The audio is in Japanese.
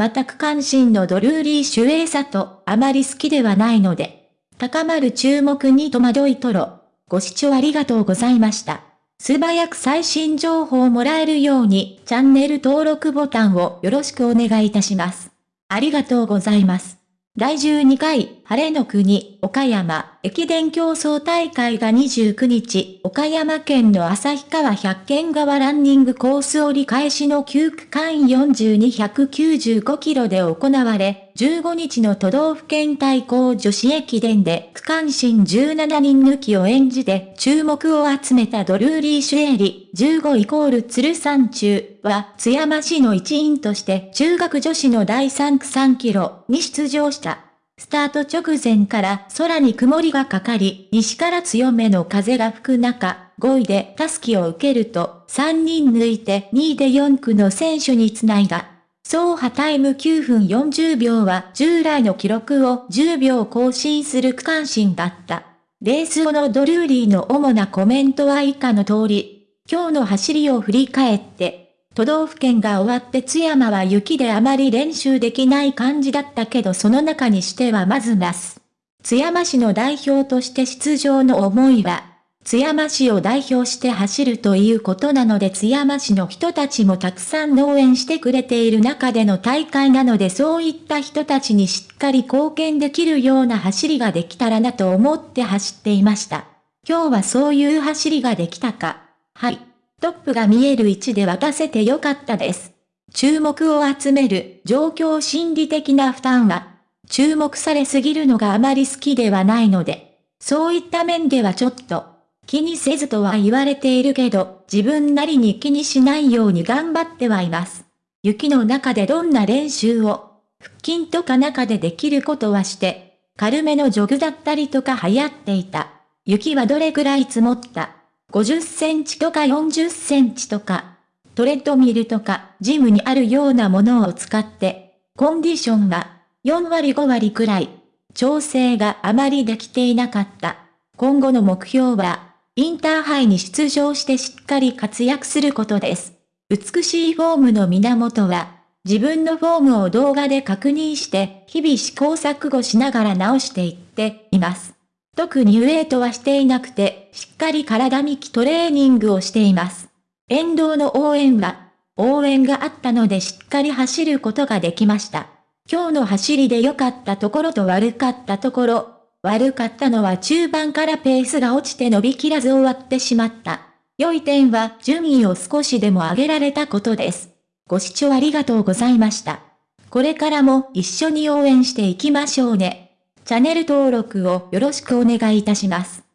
全く関心のドルーリー主衛さとあまり好きではないので、高まる注目に戸惑いとろ。ご視聴ありがとうございました。素早く最新情報をもらえるようにチャンネル登録ボタンをよろしくお願いいたします。ありがとうございます。第12回、晴れの国、岡山、駅伝競争大会が29日、岡山県の旭川百軒川ランニングコース折り返しの9区間4295キロで行われ、15日の都道府県対抗女子駅伝で区間新17人抜きを演じて注目を集めたドルーリー・シュエリ、15イコール鶴山中は津山市の一員として中学女子の第3区3キロに出場した。スタート直前から空に曇りがかかり、西から強めの風が吹く中、5位でタスキを受けると、3人抜いて2位で4区の選手につないだ。走破タイム9分40秒は従来の記録を10秒更新する区間新だった。レース後のドルーリーの主なコメントは以下の通り、今日の走りを振り返って、都道府県が終わって津山は雪であまり練習できない感じだったけどその中にしてはまずなす。津山市の代表として出場の思いは、津山市を代表して走るということなので津山市の人たちもたくさん応援してくれている中での大会なのでそういった人たちにしっかり貢献できるような走りができたらなと思って走っていました。今日はそういう走りができたか。はい。トップが見える位置で渡せてよかったです。注目を集める状況心理的な負担は、注目されすぎるのがあまり好きではないので、そういった面ではちょっと、気にせずとは言われているけど、自分なりに気にしないように頑張ってはいます。雪の中でどんな練習を、腹筋とか中でできることはして、軽めのジョグだったりとか流行っていた。雪はどれくらい積もった50センチとか40センチとか、トレッドミルとかジムにあるようなものを使って、コンディションが4割5割くらい、調整があまりできていなかった。今後の目標は、インターハイに出場してしっかり活躍することです。美しいフォームの源は、自分のフォームを動画で確認して、日々試行錯誤しながら直していっています。特にウェイトはしていなくて、しっかり体幹トレーニングをしています。沿道の応援は、応援があったのでしっかり走ることができました。今日の走りで良かったところと悪かったところ、悪かったのは中盤からペースが落ちて伸びきらず終わってしまった。良い点は順位を少しでも上げられたことです。ご視聴ありがとうございました。これからも一緒に応援していきましょうね。チャンネル登録をよろしくお願いいたします。